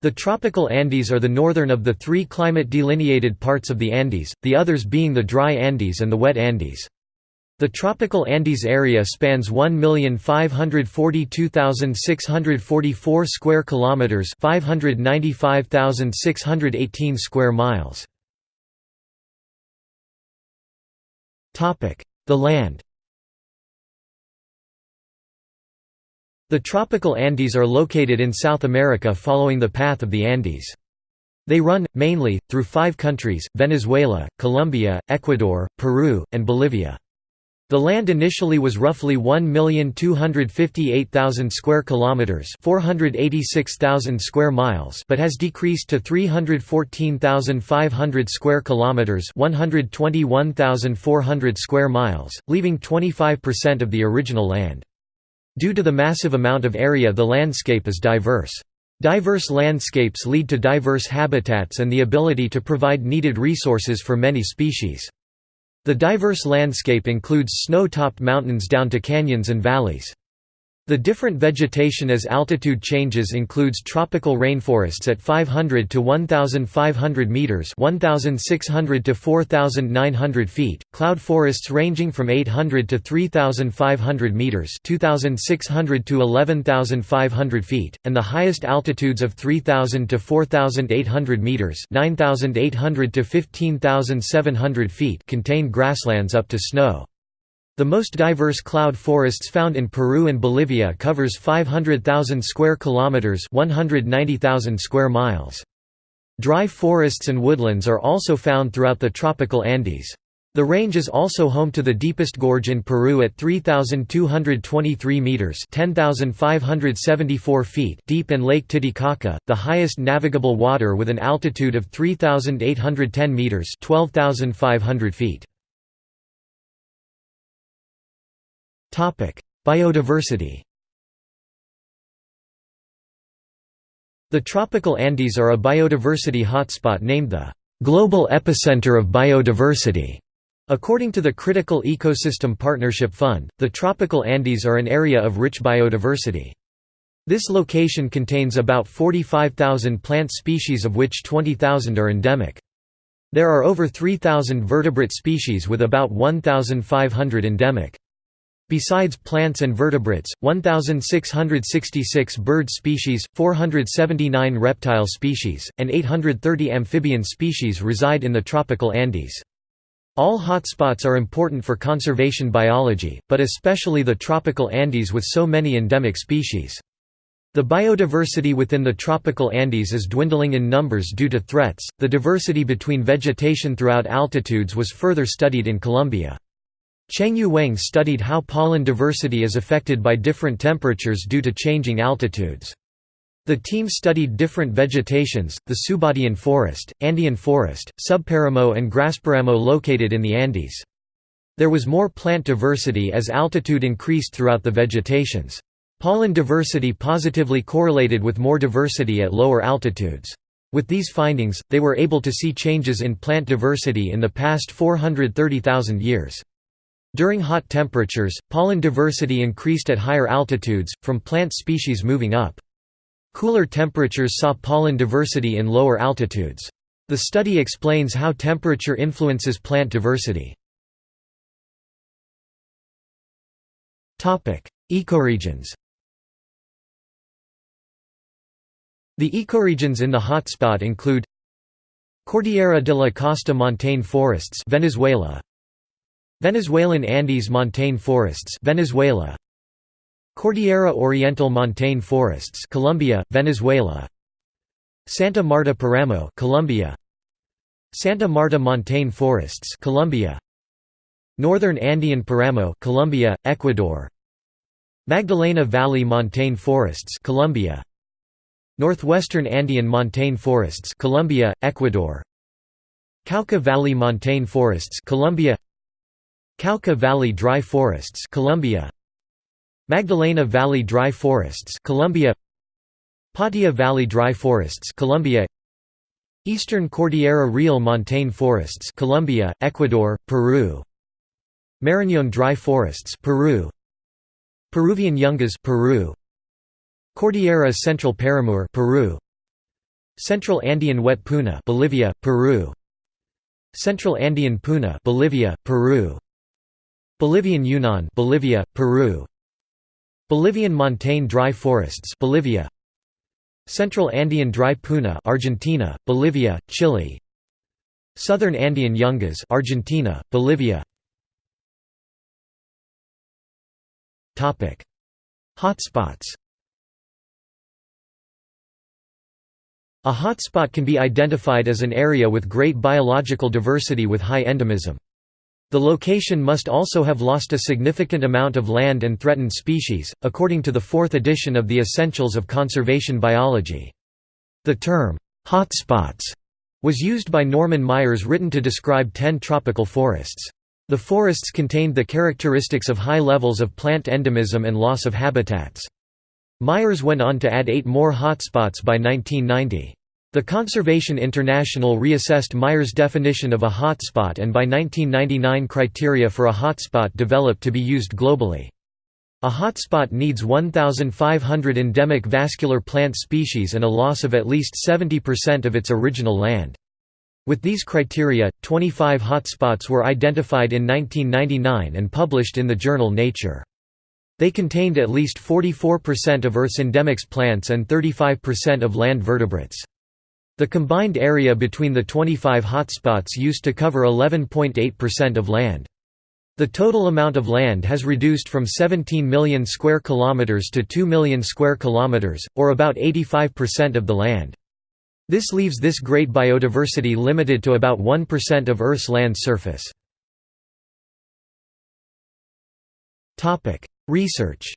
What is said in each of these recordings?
The tropical Andes are the northern of the three climate-delineated parts of the Andes, the others being the dry Andes and the wet Andes. The tropical Andes area spans 1,542,644 square kilometers, 595,618 square miles. Topic: The land. The tropical Andes are located in South America following the path of the Andes. They run, mainly, through five countries, Venezuela, Colombia, Ecuador, Peru, and Bolivia. The land initially was roughly 1,258,000 square kilometers, 486,000 square miles, but has decreased to 314,500 square kilometers, 121,400 square miles, leaving 25% of the original land. Due to the massive amount of area the landscape is diverse. Diverse landscapes lead to diverse habitats and the ability to provide needed resources for many species. The diverse landscape includes snow-topped mountains down to canyons and valleys. The different vegetation as altitude changes includes tropical rainforests at 500 to 1,500 meters (1,600 to 4,900 feet), cloud forests ranging from 800 to 3,500 meters (2,600 to 11,500 feet), and the highest altitudes of 3,000 to 4,800 meters (9,800 to 15,700 feet) contain grasslands up to snow. The most diverse cloud forests found in Peru and Bolivia covers 500,000 square kilometers, 190,000 square miles. Dry forests and woodlands are also found throughout the tropical Andes. The range is also home to the deepest gorge in Peru at 3,223 meters (10,574 feet) deep and Lake Titicaca, the highest navigable water with an altitude of 3,810 meters (12,500 feet). Biodiversity The tropical Andes are a biodiversity hotspot named the "...global epicenter of biodiversity." According to the Critical Ecosystem Partnership Fund, the tropical Andes are an area of rich biodiversity. This location contains about 45,000 plant species of which 20,000 are endemic. There are over 3,000 vertebrate species with about 1,500 endemic. Besides plants and vertebrates, 1,666 bird species, 479 reptile species, and 830 amphibian species reside in the tropical Andes. All hotspots are important for conservation biology, but especially the tropical Andes with so many endemic species. The biodiversity within the tropical Andes is dwindling in numbers due to threats. The diversity between vegetation throughout altitudes was further studied in Colombia. Chengyu Weng studied how pollen diversity is affected by different temperatures due to changing altitudes. The team studied different vegetations, the Subandean forest, Andean forest, subparamo and grasparamo located in the Andes. There was more plant diversity as altitude increased throughout the vegetations. Pollen diversity positively correlated with more diversity at lower altitudes. With these findings, they were able to see changes in plant diversity in the past 430,000 years. During hot temperatures, pollen diversity increased at higher altitudes, from plant species moving up. Cooler temperatures saw pollen diversity in lower altitudes. The study explains how temperature influences plant diversity. Ecoregions The ecoregions in the hotspot include Cordillera de la Costa montane forests Venezuela Venezuelan Andes montane forests Venezuela. Cordillera Oriental montane forests Colombia Venezuela. Santa Marta Paramo Colombia. Santa Marta montane forests Colombia. Northern Andean Paramo Colombia Ecuador. Magdalena Valley montane forests Colombia. Northwestern Andean montane forests Colombia Ecuador. Cauca Valley montane forests Colombia Cauca Valley Dry Forests Colombia. Magdalena Valley Dry Forests Colombia. Patia Valley Dry Forests Colombia. Eastern Cordillera Real Montane Forests Colombia, Ecuador, Peru. Marañón Dry Forests Peru. Peruvian Yungas Peru. Cordillera Central Paramo Peru. Central Andean wet puna Bolivia, Peru. Central Andean puna Bolivia, Peru Bolivian Yungas Bolivia, Peru. Bolivian montane dry forests Bolivia. Central Andean dry puna Argentina, Bolivia, Chile. Southern Andean yungas Argentina, Bolivia. Topic. Hotspots. A hotspot can be identified as an area with great biological diversity with high endemism. The location must also have lost a significant amount of land and threatened species, according to the fourth edition of the Essentials of Conservation Biology. The term, hotspots, was used by Norman Myers written to describe ten tropical forests. The forests contained the characteristics of high levels of plant endemism and loss of habitats. Myers went on to add eight more hotspots by 1990. The Conservation International reassessed Myers' definition of a hotspot and by 1999 criteria for a hotspot developed to be used globally. A hotspot needs 1,500 endemic vascular plant species and a loss of at least 70% of its original land. With these criteria, 25 hotspots were identified in 1999 and published in the journal Nature. They contained at least 44% of Earth's endemics plants and 35% of land vertebrates. The combined area between the 25 hotspots used to cover 11.8% of land. The total amount of land has reduced from 17 million square kilometers to 2 million square kilometers, or about 85% of the land. This leaves this great biodiversity limited to about 1% of Earth's land surface. Research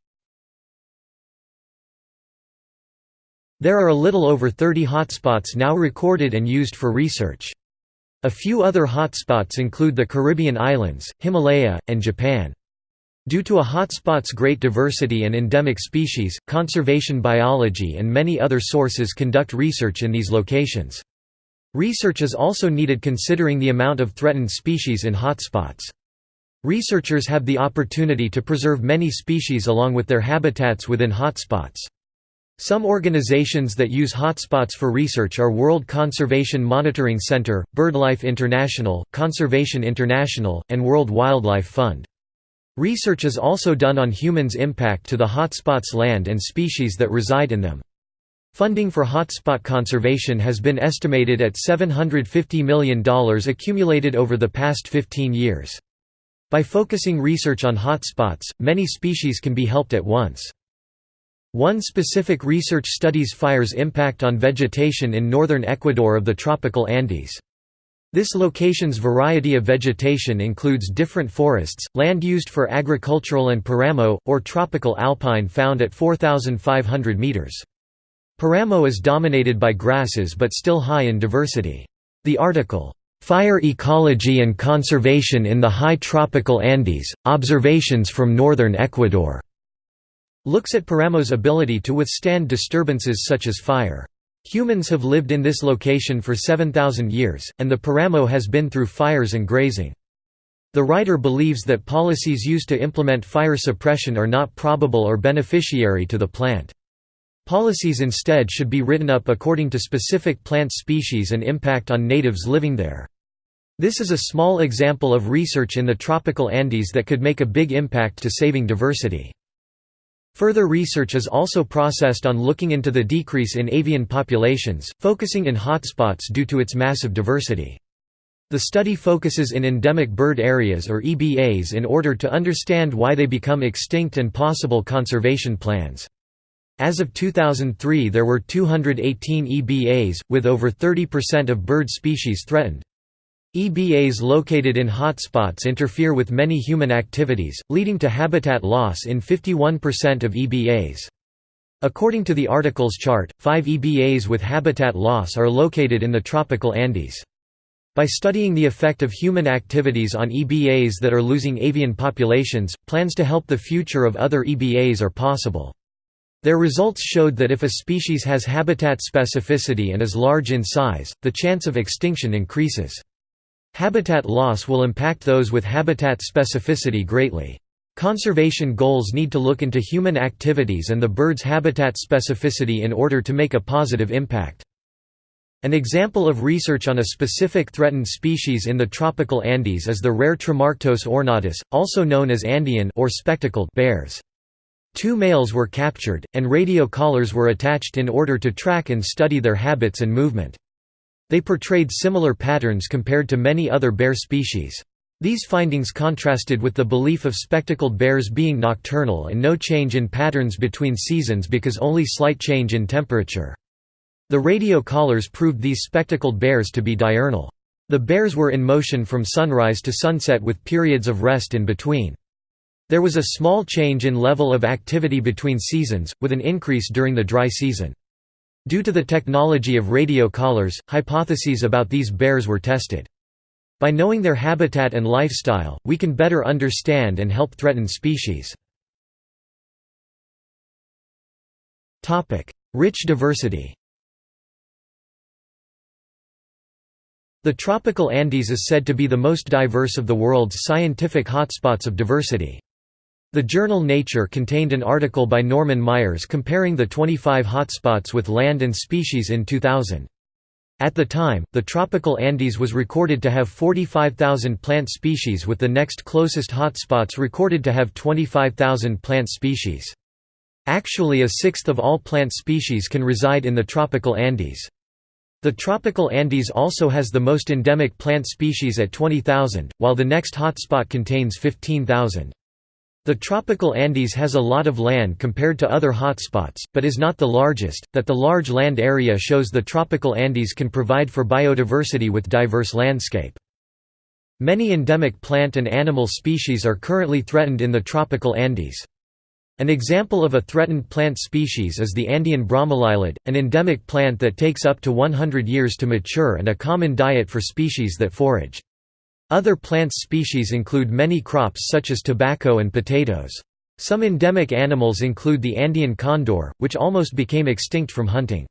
There are a little over 30 hotspots now recorded and used for research. A few other hotspots include the Caribbean islands, Himalaya, and Japan. Due to a hotspot's great diversity and endemic species, conservation biology and many other sources conduct research in these locations. Research is also needed considering the amount of threatened species in hotspots. Researchers have the opportunity to preserve many species along with their habitats within hotspots. Some organizations that use hotspots for research are World Conservation Monitoring Center, BirdLife International, Conservation International, and World Wildlife Fund. Research is also done on humans' impact to the hotspots' land and species that reside in them. Funding for hotspot conservation has been estimated at $750 million accumulated over the past 15 years. By focusing research on hotspots, many species can be helped at once. One specific research studies fire's impact on vegetation in northern Ecuador of the tropical Andes. This location's variety of vegetation includes different forests, land used for agricultural and paramo, or tropical alpine found at 4,500 meters. Paramo is dominated by grasses but still high in diversity. The article, "'Fire Ecology and Conservation in the High Tropical Andes, Observations from Northern Ecuador' looks at Paramo's ability to withstand disturbances such as fire. Humans have lived in this location for 7,000 years, and the Paramo has been through fires and grazing. The writer believes that policies used to implement fire suppression are not probable or beneficiary to the plant. Policies instead should be written up according to specific plant species and impact on natives living there. This is a small example of research in the tropical Andes that could make a big impact to saving diversity. Further research is also processed on looking into the decrease in avian populations, focusing in hotspots due to its massive diversity. The study focuses in endemic bird areas or EBAs in order to understand why they become extinct and possible conservation plans. As of 2003 there were 218 EBAs, with over 30% of bird species threatened. EBAs located in hotspots interfere with many human activities, leading to habitat loss in 51% of EBAs. According to the article's chart, five EBAs with habitat loss are located in the tropical Andes. By studying the effect of human activities on EBAs that are losing avian populations, plans to help the future of other EBAs are possible. Their results showed that if a species has habitat specificity and is large in size, the chance of extinction increases. Habitat loss will impact those with habitat specificity greatly. Conservation goals need to look into human activities and the bird's habitat specificity in order to make a positive impact. An example of research on a specific threatened species in the tropical Andes is the rare Tremarctos ornatus, also known as Andean or spectacled bears. Two males were captured, and radio collars were attached in order to track and study their habits and movement. They portrayed similar patterns compared to many other bear species. These findings contrasted with the belief of spectacled bears being nocturnal and no change in patterns between seasons because only slight change in temperature. The radio collars proved these spectacled bears to be diurnal. The bears were in motion from sunrise to sunset with periods of rest in between. There was a small change in level of activity between seasons, with an increase during the dry season. Due to the technology of radio collars, hypotheses about these bears were tested. By knowing their habitat and lifestyle, we can better understand and help threatened species. Rich diversity The tropical Andes is said to be the most diverse of the world's scientific hotspots of diversity. The journal Nature contained an article by Norman Myers comparing the 25 hotspots with land and species in 2000. At the time, the tropical Andes was recorded to have 45,000 plant species with the next closest hotspots recorded to have 25,000 plant species. Actually a sixth of all plant species can reside in the tropical Andes. The tropical Andes also has the most endemic plant species at 20,000, while the next hotspot contains 15,000. The tropical Andes has a lot of land compared to other hotspots, but is not the largest. That the large land area shows the tropical Andes can provide for biodiversity with diverse landscape. Many endemic plant and animal species are currently threatened in the tropical Andes. An example of a threatened plant species is the Andean bromeliad, an endemic plant that takes up to 100 years to mature and a common diet for species that forage. Other plant species include many crops such as tobacco and potatoes. Some endemic animals include the Andean condor, which almost became extinct from hunting.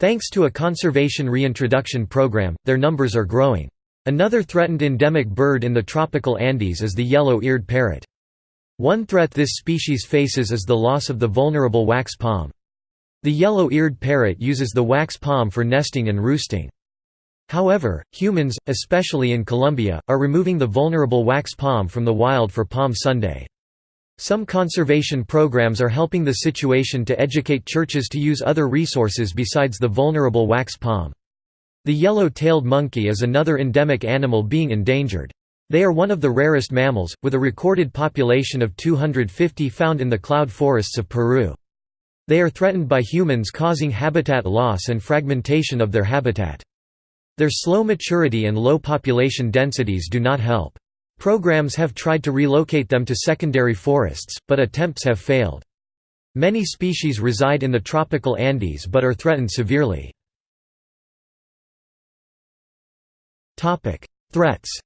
Thanks to a conservation reintroduction program, their numbers are growing. Another threatened endemic bird in the tropical Andes is the yellow-eared parrot. One threat this species faces is the loss of the vulnerable wax palm. The yellow-eared parrot uses the wax palm for nesting and roosting. However, humans, especially in Colombia, are removing the vulnerable wax palm from the wild for Palm Sunday. Some conservation programs are helping the situation to educate churches to use other resources besides the vulnerable wax palm. The yellow-tailed monkey is another endemic animal being endangered. They are one of the rarest mammals, with a recorded population of 250 found in the cloud forests of Peru. They are threatened by humans causing habitat loss and fragmentation of their habitat. Their slow maturity and low population densities do not help. Programs have tried to relocate them to secondary forests, but attempts have failed. Many species reside in the tropical Andes but are threatened severely. Threats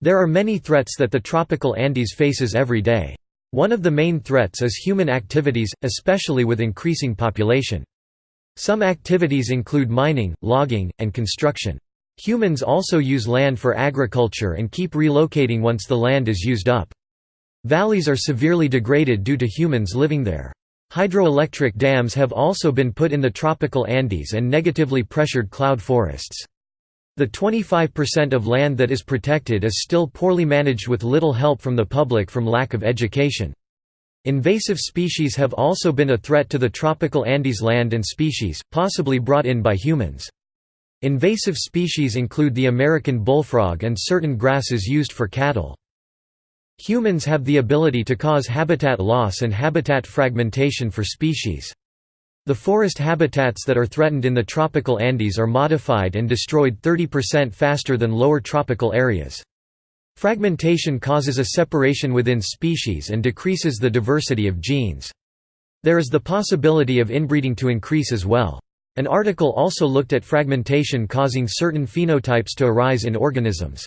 There are many threats that the tropical Andes faces every day. One of the main threats is human activities, especially with increasing population. Some activities include mining, logging, and construction. Humans also use land for agriculture and keep relocating once the land is used up. Valleys are severely degraded due to humans living there. Hydroelectric dams have also been put in the tropical Andes and negatively pressured cloud forests. The 25% of land that is protected is still poorly managed with little help from the public from lack of education. Invasive species have also been a threat to the tropical Andes land and species, possibly brought in by humans. Invasive species include the American bullfrog and certain grasses used for cattle. Humans have the ability to cause habitat loss and habitat fragmentation for species. The forest habitats that are threatened in the tropical Andes are modified and destroyed 30% faster than lower tropical areas. Fragmentation causes a separation within species and decreases the diversity of genes. There is the possibility of inbreeding to increase as well. An article also looked at fragmentation causing certain phenotypes to arise in organisms.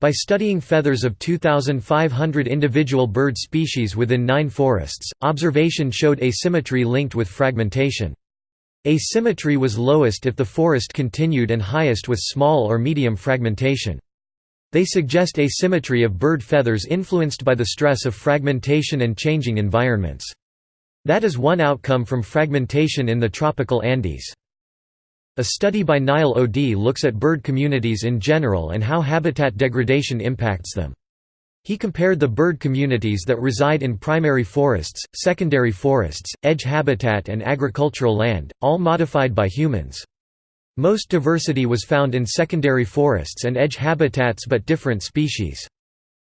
By studying feathers of 2,500 individual bird species within nine forests, observation showed asymmetry linked with fragmentation. Asymmetry was lowest if the forest continued and highest with small or medium fragmentation. They suggest asymmetry of bird feathers influenced by the stress of fragmentation and changing environments. That is one outcome from fragmentation in the tropical Andes. A study by Niall O'Dea looks at bird communities in general and how habitat degradation impacts them. He compared the bird communities that reside in primary forests, secondary forests, edge habitat and agricultural land, all modified by humans. Most diversity was found in secondary forests and edge habitats but different species.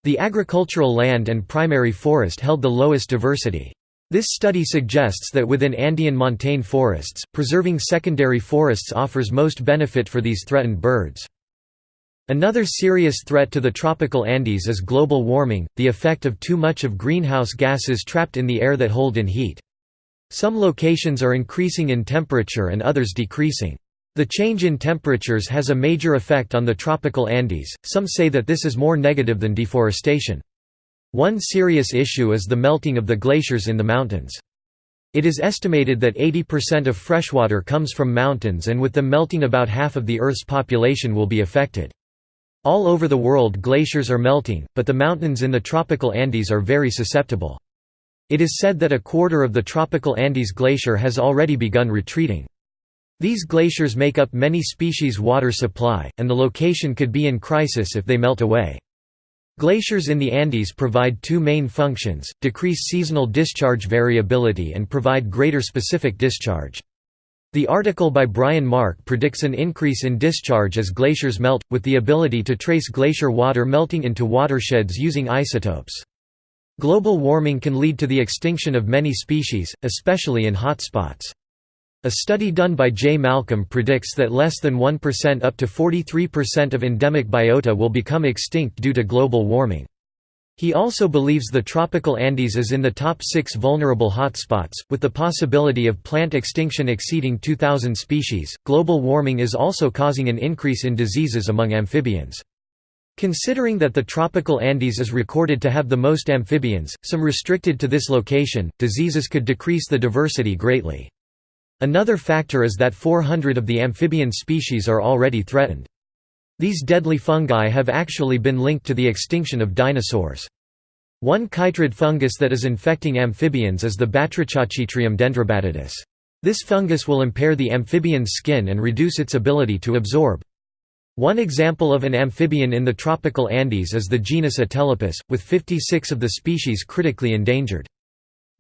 The agricultural land and primary forest held the lowest diversity. This study suggests that within Andean montane forests, preserving secondary forests offers most benefit for these threatened birds. Another serious threat to the tropical Andes is global warming, the effect of too much of greenhouse gases trapped in the air that hold in heat. Some locations are increasing in temperature and others decreasing. The change in temperatures has a major effect on the tropical Andes, some say that this is more negative than deforestation. One serious issue is the melting of the glaciers in the mountains. It is estimated that 80% of freshwater comes from mountains and with them melting about half of the Earth's population will be affected. All over the world glaciers are melting, but the mountains in the tropical Andes are very susceptible. It is said that a quarter of the tropical Andes glacier has already begun retreating. These glaciers make up many species' water supply, and the location could be in crisis if they melt away. Glaciers in the Andes provide two main functions, decrease seasonal discharge variability and provide greater specific discharge. The article by Bryan Mark predicts an increase in discharge as glaciers melt, with the ability to trace glacier water melting into watersheds using isotopes. Global warming can lead to the extinction of many species, especially in hotspots. A study done by J. Malcolm predicts that less than 1% up to 43% of endemic biota will become extinct due to global warming. He also believes the tropical Andes is in the top six vulnerable hotspots, with the possibility of plant extinction exceeding 2,000 species. Global warming is also causing an increase in diseases among amphibians. Considering that the tropical Andes is recorded to have the most amphibians, some restricted to this location, diseases could decrease the diversity greatly. Another factor is that 400 of the amphibian species are already threatened. These deadly fungi have actually been linked to the extinction of dinosaurs. One chytrid fungus that is infecting amphibians is the Batrachochytrium dendrobatidis. This fungus will impair the amphibian's skin and reduce its ability to absorb. One example of an amphibian in the tropical Andes is the genus Atelopus, with 56 of the species critically endangered.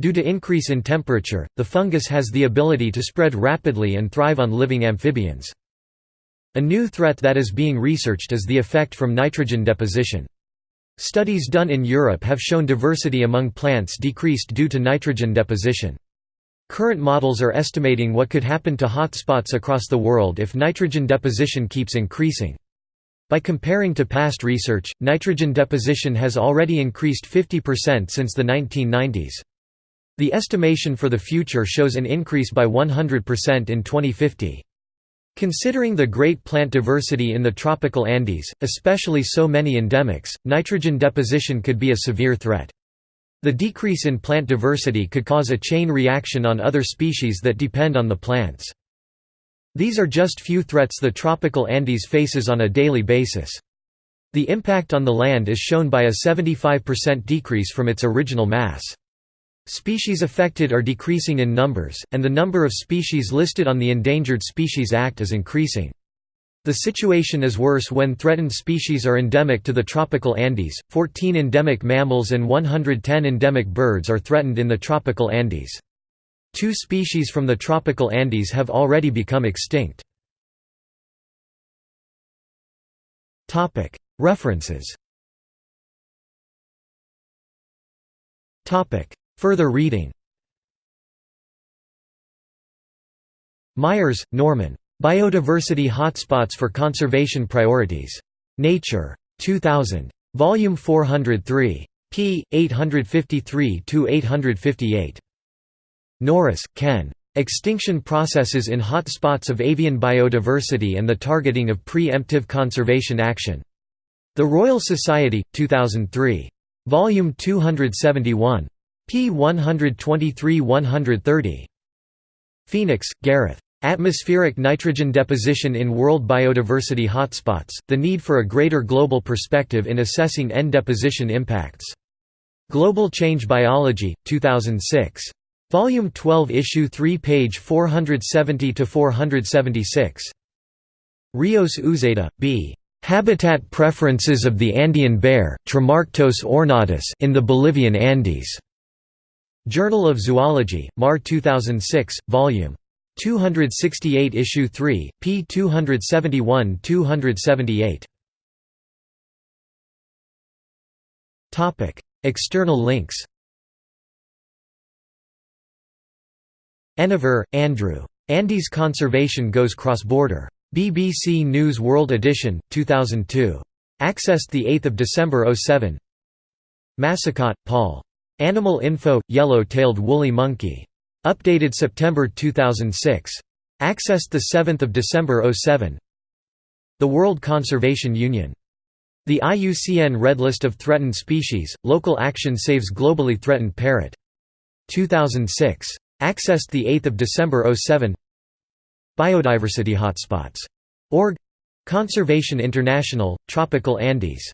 Due to increase in temperature, the fungus has the ability to spread rapidly and thrive on living amphibians. A new threat that is being researched is the effect from nitrogen deposition. Studies done in Europe have shown diversity among plants decreased due to nitrogen deposition. Current models are estimating what could happen to hotspots across the world if nitrogen deposition keeps increasing. By comparing to past research, nitrogen deposition has already increased 50% since the 1990s. The estimation for the future shows an increase by 100% in 2050. Considering the great plant diversity in the tropical Andes, especially so many endemics, nitrogen deposition could be a severe threat. The decrease in plant diversity could cause a chain reaction on other species that depend on the plants. These are just few threats the tropical Andes faces on a daily basis. The impact on the land is shown by a 75% decrease from its original mass. Species affected are decreasing in numbers, and the number of species listed on the Endangered Species Act is increasing. The situation is worse when threatened species are endemic to the tropical Andes. 14 endemic mammals and 110 endemic birds are threatened in the tropical Andes. Two species from the tropical Andes have already become extinct. References Further reading Myers, Norman. Biodiversity Hotspots for Conservation Priorities. Nature. 2000. Volume 403. p. 853–858. Norris, Ken. Extinction Processes in Hotspots of Avian Biodiversity and the Targeting of Pre-Emptive Conservation Action. The Royal Society, 2003. Volume 271 p. 123–130. Phoenix, Gareth. Atmospheric nitrogen deposition in world biodiversity hotspots, the need for a greater global perspective in assessing N deposition impacts. Global Change Biology, 2006. Volume 12 Issue 3 page 470–476. Rios Uzeda, B. Habitat Preferences of the Andean Bear, Tremarctos ornatus in the Bolivian Andes. Journal of Zoology, Mar 2006, Vol. 268 Issue 3, p. 271–278. External links Enever, Andrew. Andes Conservation Goes Cross-Border. BBC News World Edition, 2002. Accessed 8 December 07 Massicot, Paul. Animal Info – Yellow-tailed woolly monkey. Updated September 2006. Accessed 7 December 07 The World Conservation Union. The IUCN Red List of Threatened Species, Local Action Saves Globally Threatened Parrot. 2006. Accessed 8 December 07 Biodiversity Hotspots. Org Conservation International, Tropical Andes